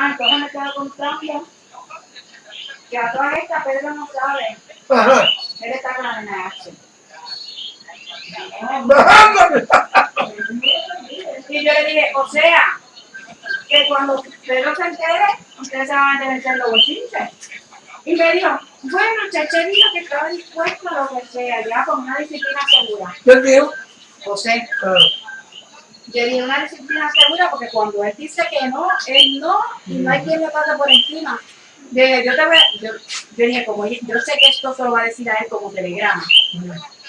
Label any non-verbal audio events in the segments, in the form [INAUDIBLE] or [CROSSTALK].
Ah, entonces me estaba contando que a todas estas Pedro no sabe. Ajá. Él está con la NH. [LAUGHS] Y yo le dije, o sea, que cuando Pedro se entere, ustedes se van a tener que los bochinches. Y me dijo, bueno, Cheche dijo que estaba dispuesto a lo que sea, ya con una disciplina segura. Yo digo, José, ah, yo dije una disciplina segura porque cuando él dice que no, él no, y no hay quien le pase por encima. Yo dije, yo te voy a- yo, yo dije, como yo, sé que esto se lo va a decir a él como telegrama,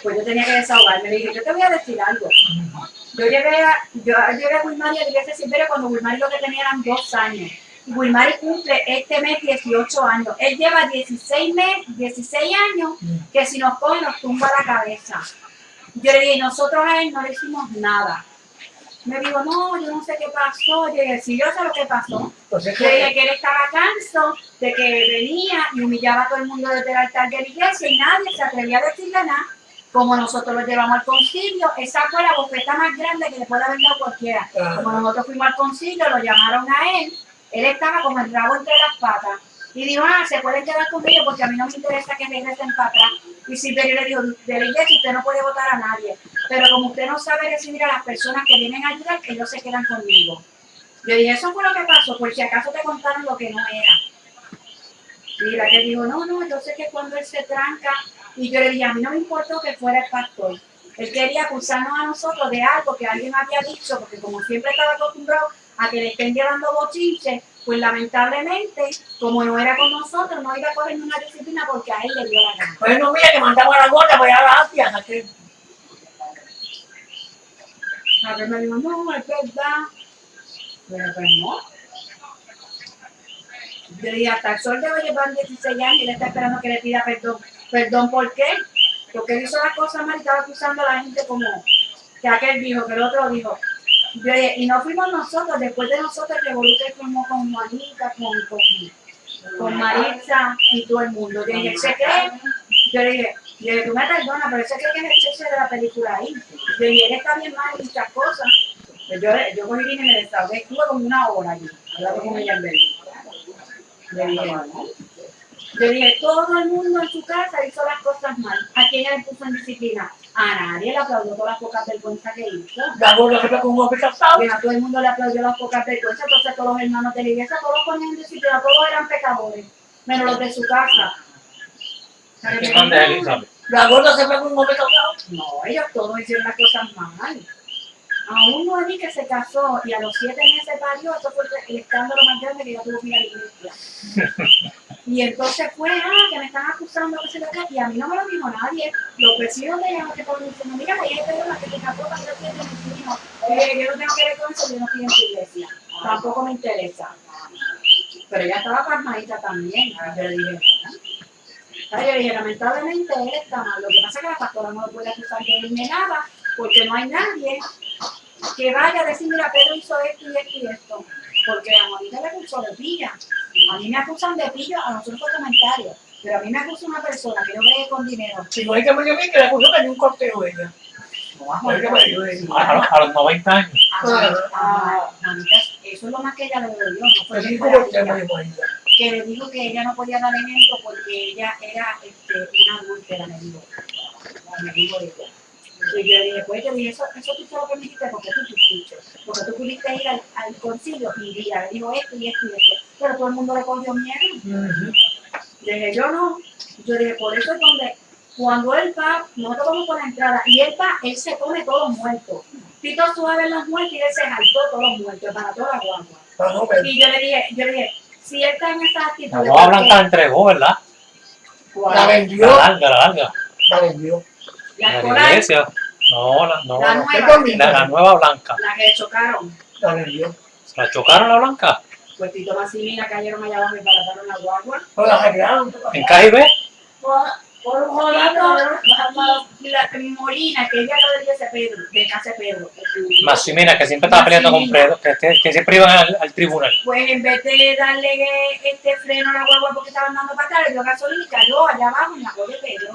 pues yo tenía que desahogarme. Le dije, yo te voy a decir algo. Yo llegué a, yo llegué a Wilmary a la iglesia Silverio cuando Wilmary lo que tenía eran dos años. Y Wilmary cumple este mes 18 años. Él lleva 16, mes, 16 años que si nos coge nos tumba la cabeza. Yo le dije, nosotros a él no le hicimos nada. Me dijo, no, yo no sé qué pasó. Yo dije, sí, yo sé lo que pasó. entonces, Yo dije que él estaba canso de que venía y humillaba a todo el mundo desde el altar de la iglesia y nadie se atrevía a decirle nada. Como nosotros lo llevamos al concilio, esa fue la bofeta más grande que le puede haber dado cualquiera. Ajá. Como nosotros fuimos al concilio, lo llamaron a él, él estaba como el rabo entre las patas. Y dijo, ah, se pueden quedar conmigo porque a mí no me interesa que regresen para atrás. Y Silverio le dijo, de la iglesia usted no puede votar a nadie. Pero como usted no sabe recibir a las personas que vienen a ayudar, ellos se quedan conmigo. Yo dije, eso fue lo que pasó, por si acaso te contaron lo que no era. Y la que dijo, no, no, yo sé que cuando él se tranca, y yo le dije, a mí no me importó que fuera el pastor. Él quería acusarnos a nosotros de algo que alguien había dicho, porque como siempre estaba acostumbrado a que le estén llevando bochinche, pues lamentablemente, como no era con nosotros, no iba a coger una disciplina porque a él le dio la gana. Bueno, mira que mandamos a la gorda allá a la Asia, ¿a qué? A ver, me dijo, no, es verdad. Pero pues no. Dije, hasta el sol de hoy llevan 16 años y él está esperando que le pida perdón. ¿Perdón por qué? Porque él hizo las cosas mal y estaba acusando a la gente como que aquel dijo, que el otro dijo. Yo dije, y no fuimos nosotros, después de nosotros el revolucionario fuimos con Juanita, con, con, con Maritza y todo el mundo. Yo dije, ¿se cree? Yo le dije, yo le dije, tú me perdonas, pero ese cree que es el cheche de la película ahí. Yo dije, él está bien mal en muchas cosas. Pues yo, yo cogí vine y me desahogué, estuve como una hora allí, hablando con ella en Berlín. Le dije. Yo dije, todo el mundo en su casa hizo las cosas mal. ¿A quién le puso en disciplina? A nadie le aplaudió todas las pocas vergüenzas que hizo. La fue con un hombre casado. Y a todo el mundo le aplaudió las pocas vergüenzas, entonces todos los hermanos de la iglesia, todos ponían en disciplina, todos eran pecadores, menos los de su casa. ¿Qué de? La gorda se fue con un hombre. No, ellos todos hicieron las cosas mal. A un Noemí que se casó y a los siete meses parió, eso fue el escándalo más grande que yo tuve que ir a la iglesia. Y entonces fue, ah, que me están acusando, que se lo que, y a mí no me lo dijo nadie. Los vecinos de ella no te ponen diciendo, mira, ella es la que te casó para ser siete vecinos. Eh, yo no tengo que ver con eso, yo no estoy en su iglesia. Tampoco me interesa. Pero ella estaba pasmadita también. Yo le dije, "Mira". Yo dije, lamentablemente él está mal. Lo que pasa es que la pastora no lo puede acusar de nada, porque no hay nadie que vaya a decir, mira, Pedro hizo esto y esto y esto. Porque a Juanita le acusó de pilla. A mí me acusan de pillo, a nosotros por comentarios. Pero a mí me acusa una persona que yo bregué con dinero. Si no hay que bien que le acusó que ni un corteo ella. No dio ella. A, los- a los 90 años. A Juanita, a eso es lo más que ella le dolió. No fue que le dijo que ella no podía dar ejemplo porque ella era este, una adúltera, me dijo. Me dijo ella. Y yo le dije, pues yo dije, eso, eso tú solo me dijiste porque tú fuiste, porque tú pudiste ir al, al concilio y mira, le dijo esto y esto y esto, pero todo el mundo le cogió miedo. Ujú. Le dije, yo no, yo dije, por eso es donde, cuando él va, nosotros vamos por la entrada, y él va, él se come todos muertos. Tito suave los muertos y él se saltó todos los muertos, para toda la guagua. Y yo le dije, yo le dije, si él está en esa La actitud, nueva blanca la entregó, ¿verdad? ¿cuál? La La vendió. larga, la larga. La vendió. La La la iglesia. No, la, no, la la, ¿Qué nueva, comida? la nueva blanca. la que chocaron. La vendió. ¿Se la chocaron la blanca? Pues Tito Massimina cayeron allá abajo y barataron la guagua. No la arreglaron. ¿En KIB? Por un jodito, la Molina, que ella lo de ese Pedro, de Casa Pedro. Maximina, que siempre estaba peleando con Pedro, que, que, que siempre iban al, al tribunal. Pues en vez de darle este freno a la guagua porque estaban dando para atrás, le dio gasolina y cayó allá abajo en la cola de Pedro.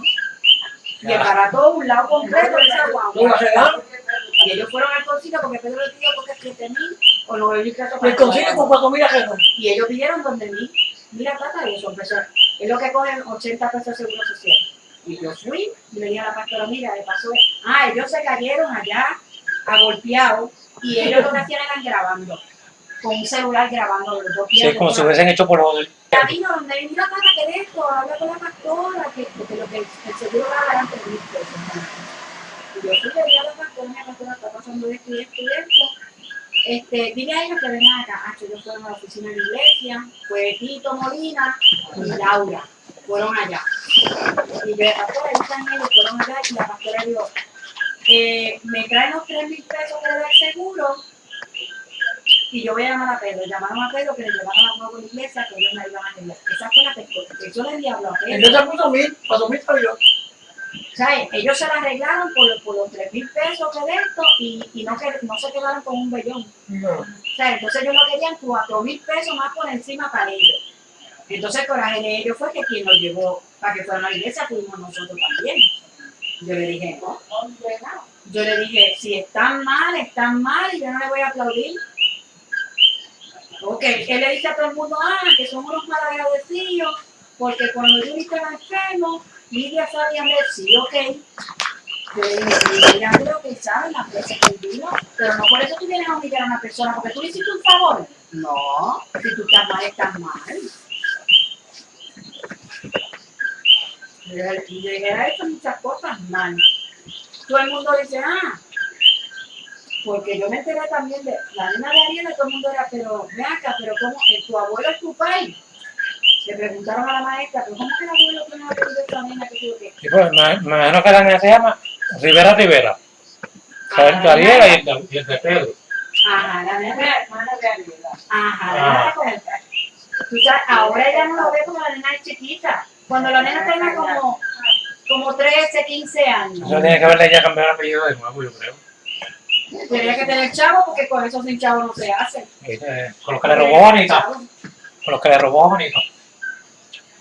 y embarató un lado completo de esa ¿Lo guagua. Y ellos fueron al concilio porque Pedro le pidió porque 7 mil o 9 mil pesos. Y el concilio con cuatro mil arreglos. Y ellos pidieron donde mil. Mira, tata, y eso empezó. Es lo que cogen 80 pesos de seguro social. Y yo fui y le dije a la pastora, mira, le pasó. Ah, ellos se cayeron allá, agolpeados, y ellos lo que hacían eran grabando. Con un celular grabando los dos pies. Sí, como si hubiesen hecho por joder. Camino donde mira, tata, que de esto, habla con la pastora, que, porque lo que el seguro va a dar antes de mil pesos. Y yo fui le dije a la pastora, mira, pastora, está pasando esto y esto y. Este, dile a ellos que vengan acá. Ah, que ellos fueron a la oficina de la iglesia, fue Tito Molina y Laura, fueron allá. Y yo, pastora, están ellos, fueron allá y la pastora dijo, eh, me traen los tres mil pesos que le da el seguro y yo voy a llamar a Pedro. Llamaron a Pedro que le llevaron a la iglesia que ellos me iban a arreglar. Esa fue la pesca. Eso le diablo a Pedro. Entonces puso mil, cuatro mil salió. ¿Sabes? Ellos se la arreglaron por, por los tres mil pesos que de esto y, y no, que, no se quedaron con un bellón. No. O sea, entonces ellos no querían cuatro mil pesos más por encima para ellos. Entonces el coraje de ellos fue que quien los llevó para que fueran a la iglesia fuimos nosotros también. Yo le dije, no. Yo le dije, si están mal, están mal y yo no le voy a aplaudir. Ok, él le dice a todo el mundo, ah, que somos unos malagradecidos, porque cuando yo estaba enfermo, Lidia sabía ver, sí, ok. Le dije, Lidia, creo que sabe las veces que vino, pero no por eso tú vienes a humillar a una persona, porque tú le hiciste un favor. No, si tú estás mal, estás mal. Yo dije, ha hecho muchas cosas mal. Todo el mundo dice, ah, porque yo me enteré también de la nena de Ariela, todo el mundo era, pero ve acá, pero ¿cómo? eh, ¿Tu abuelo es tu país? Le preguntaron a la maestra, pero ¿cómo que el abuelo tiene apellido de esta nena que tuvo que? Y pues, me, imagino que la niña se llama Rivera Rivera. El de Ariela y el de, y el de Pedro. Ajá, la nena, hermana de Ariela. ajá, la nena con- Tú sabes, ahora ella no lo ve como la nena es chiquita. Cuando la nena tenga como, como 13, 15 años. Eso tiene que verle ya cambiar el apellido de nuevo, yo creo. Tendría que tener chavo porque con eso sin chavo no se hace. Eh, con los que le robó bonita. Con los que le robó bonita.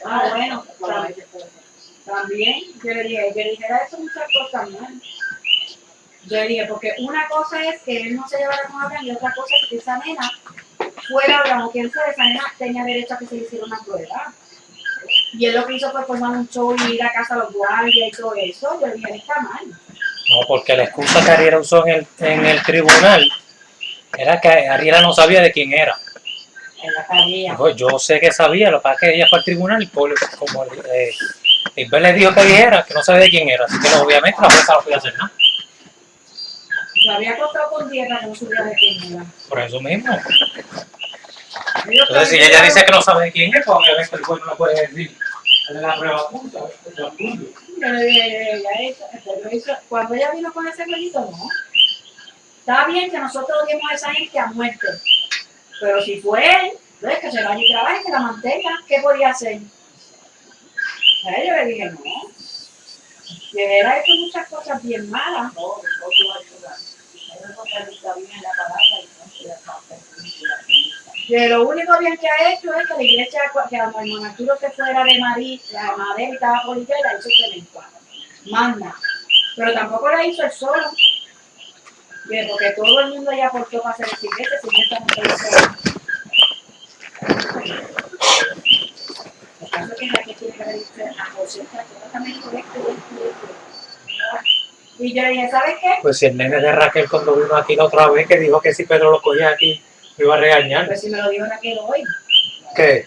Ah, bueno, tam- también, yo le dije, yo le dije, eso muchas cosas mal. Yo le dije, porque una cosa es que él no se llevara con Abraham y otra cosa es que esa nena fuera Abraham o quien fuera, esa nena tenía derecho a que se le hiciera una prueba. Y él lo que hizo fue formar un show y ir a casa a los guardias y todo eso. Yo le dije, está mal. No, porque la excusa que Ariela usó en el, en el tribunal era que Ariela no sabía de quién era. Yo sé que sabía, lo que pasa es que ella fue al tribunal y como eh, Isabel le dijo que dijera, que no sabía de quién era. Así que no, obviamente la jueza no podía hacer nada. Lo había contado con 10 para que no supiera de quién era. Por eso mismo. Entonces, si ella dice que no sabe de quién es, pues obviamente el juez no le puede decir. Dale la prueba punta, yo apunto. Yo le dije, ella hizo, pero hizo- cuando ella vino con ese jueguito, no. Está bien que nosotros odiemos a esa gente a muerte, pero si fue él, pues que se vaya y trabaje, que la mantenga, ¿qué podía hacer? A él yo le dije, no. Y él ha hecho muchas cosas bien malas. Que lo único bien que ha hecho es que la iglesia, que cuando el monasterio se fuera de María, la madre estaba por y la hizo cemento. Manda. Pero tampoco la hizo él solo. Bien, porque todo el mundo ya aportó para hacer no todos El caso es que la que tiene que haber a José, yo digo esto, esto, esto. Y yo le dije, ¿sabes qué? Pues si el nene de Raquel cuando vino aquí la otra vez que dijo que si Pedro lo cogía aquí me iba a regañar. Pues si me lo dijo Raquel hoy. ¿Qué?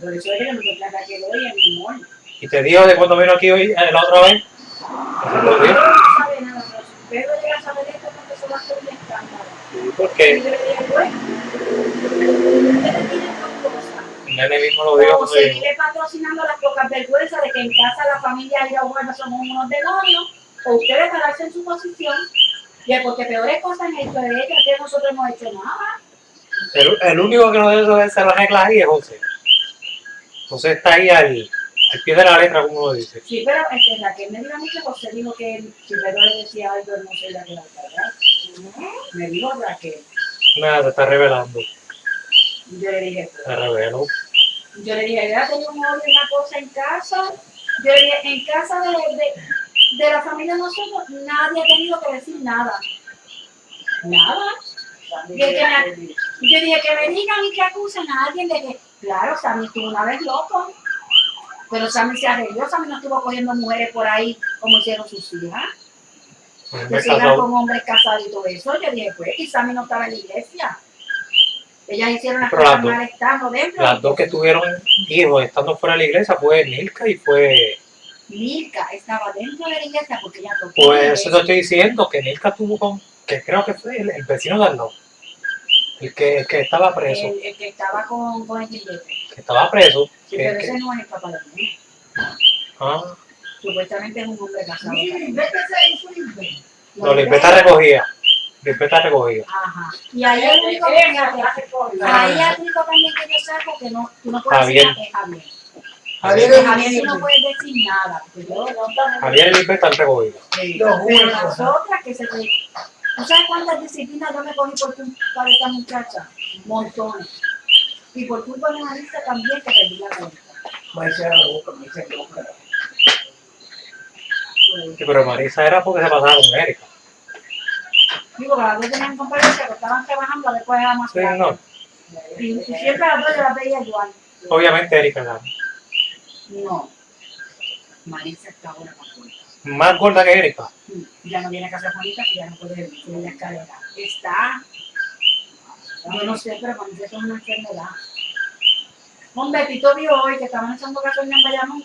Por eso es que me encontré a Raquel hoy en mi amor. Y te dijo de cuando vino aquí hoy eh, la otra vez. Dijo. no sabe nada, pero si Pedro llega a saber esto, Sí, Porque le bueno, nene mismo lo dijo. O seguirle patrocinando las pocas vergüenzas de que en casa la familia y los buenos somos unos demonios, o ustedes pararse en su posición, y es porque peores cosas han hecho de ella que nosotros hemos hecho nada. El, el único que no debe hacer las reglas ahí es José. José está ahí al, al pie de la letra, como uno dice. Sí, pero este, Raquel me dijo a mí que José dijo que si Pedro le decía algo, no se iba a quedar callado. Me dijo Raquel. Nada, se está revelando. Yo le dije, Se reveló. Yo le dije, ella tenía un y una cosa en casa. Yo le dije, en casa de, de, de la familia de nosotros, nadie ha tenido que decir nada. Nada. Y el que me- yo dije que me digan y que acusen a alguien de que, claro, Sammy estuvo una vez loco, pero Sammy se arregló, Sammy no estuvo cogiendo mujeres por ahí como hicieron sus hijas, Casó. con hombres casados y todo eso. Yo dije, pues, y Sammy no estaba en la iglesia. Ellas hicieron las Pero cosas las dos- mal estando dentro. Las dos que tuvieron hijos estando fuera de la iglesia fue Nilka y fue. Milka estaba dentro de la iglesia porque ella tocó. Pues eso te estoy diciendo, que Nilka tuvo con. que creo que fue el, el vecino de al lado. El que, el que estaba preso. el, el que estaba con, con el billete. Que estaba preso. Sí, que- pero que- ese no es el papá de mí. ah, Supuestamente es un hombre casado. Vete hizo no, Lisbeta recogía. Lisbeta recogía. Ajá. Y ahí el único que Ahí el único también que yo saco que no, tú no puedes Javier. decir nada es Javier. Javier Javier tú no puedes decir nada. Porque yo, Javier y Lisbeta han recogido. Los pero las otras que se te... ¿Tú sabes cuántas disciplinas yo me cogí por culpa de esta muchacha? Montones. Y por culpa de Marisa también que perdí la cuenta. Me hice la boca, me hice la boca. Sí, pero Marisa era porque se pasaba con Erika. Digo, que las dos tenían competencia, que estaban trabajando, después era más Sí, no. Y, y siempre las dos yo las veía igual. Obviamente Erika era No. Marisa está ahora más fuerte. más gorda que Erika. ya no tiene casa bonita, que ya no puede subir la escalera. Está, yo no sé, pero cuando es una enfermedad. Hombre, Tito vio hoy que estaban echando gasolina en Bayamón